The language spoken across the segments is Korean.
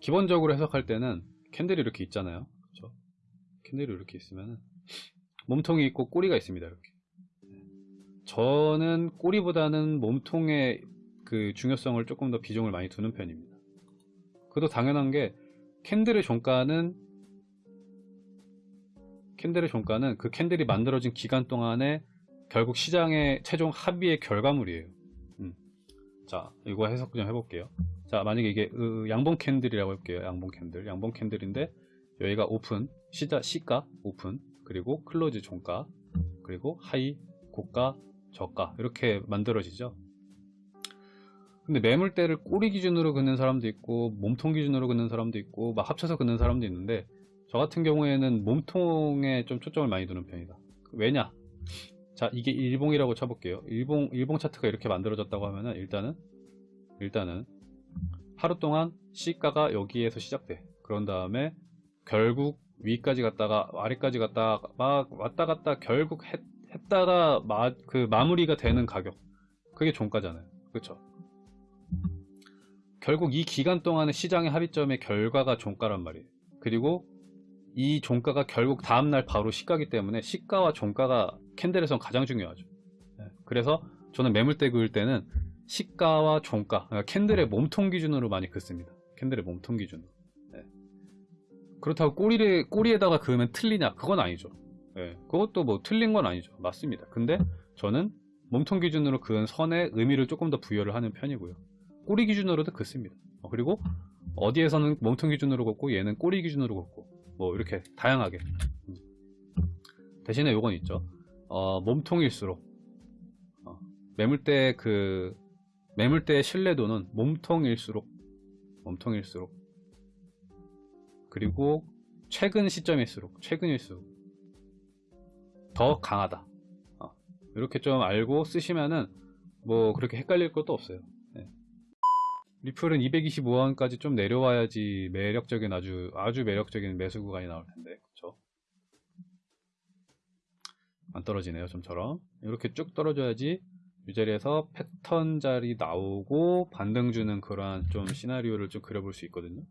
기본적으로 해석할 때는 캔들이 이렇게 있잖아요. 그렇죠? 캔들이 이렇게 있으면 몸통이 있고 꼬리가 있습니다. 이렇게. 저는 꼬리보다는 몸통의 그 중요성을 조금 더 비중을 많이 두는 편입니다. 그것도 당연한 게 캔들의 종가는 캔들의 종가는 그 캔들이 만들어진 기간 동안에 결국 시장의 최종 합의의 결과물이에요. 음. 자, 이거 해석 좀 해볼게요. 자, 만약에 이게 으, 양봉 캔들이라고 할게요. 양봉 캔들. 양봉 캔들인데 여기가 오픈, 시자, 시가, 오픈, 그리고 close 종가, 그리고 high, 고가, 저가 이렇게 만들어지죠. 근데 매물대를 꼬리 기준으로 긋는 사람도 있고 몸통 기준으로 긋는 사람도 있고 막 합쳐서 긋는 사람도 있는데 저 같은 경우에는 몸통에 좀 초점을 많이 두는 편이다. 왜냐? 자 이게 일봉이라고 쳐볼게요. 일봉 일봉 차트가 이렇게 만들어졌다고 하면은 일단은 일단은 하루 동안 시가가 여기에서 시작돼. 그런 다음에 결국 위까지 갔다가 아래까지 갔다가 막 왔다 갔다 결국 했, 했다가 마, 그 마무리가 되는 가격 그게 종가잖아요. 그렇죠? 결국 이 기간 동안의 시장의 합의점의 결과가 종가란 말이에요. 그리고 이 종가가 결국 다음날 바로 시가기 때문에 시가와 종가가 캔들에선 가장 중요하죠. 네, 그래서 저는 매물대 그을 때는 시가와 종가, 그러니까 캔들의 몸통 기준으로 많이 긋습니다. 캔들의 몸통 기준으로. 네. 그렇다고 꼬리를, 꼬리에다가 그으면 틀리냐? 그건 아니죠. 네, 그것도 뭐 틀린 건 아니죠. 맞습니다. 근데 저는 몸통 기준으로 그은 선에 의미를 조금 더 부여를 하는 편이고요. 꼬리 기준으로도 긋습니다. 어, 그리고 어디에서는 몸통 기준으로 긋고 얘는 꼬리 기준으로 긋고 뭐 이렇게 다양하게 음. 대신에 요건 있죠. 어, 몸통일수록 어, 매물대 그 매물대의 신뢰도는 몸통일수록 몸통일수록 그리고 최근 시점일수록 최근일수록 더 강하다. 어, 이렇게 좀 알고 쓰시면은 뭐 그렇게 헷갈릴 것도 없어요. 네. 리플은 225원까지 좀 내려와야지 매력적인 아주 아주 매력적인 매수 구간이 나올 텐데 그쵸? 안 떨어지네요 좀처럼 이렇게 쭉 떨어져야지 이 자리에서 패턴 자리 나오고 반등 주는 그러한 좀 시나리오를 좀 그려볼 수 있거든요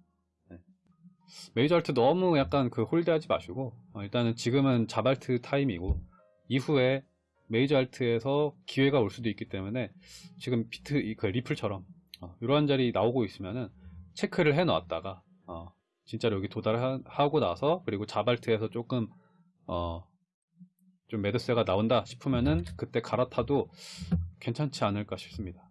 네. 메이저 알트 너무 약간 그 홀드하지 마시고 어, 일단은 지금은 자발트 타임이고 이후에 메이저 알트에서 기회가 올 수도 있기 때문에 지금 비트 그 리플처럼 어, 이러한 자리 나오고 있으면은 체크를 해 놨다가 어, 진짜로 여기 도달하고 나서 그리고 자발트에서 조금 어, 좀 매드세가 나온다 싶으면은 그때 갈아타도 괜찮지 않을까 싶습니다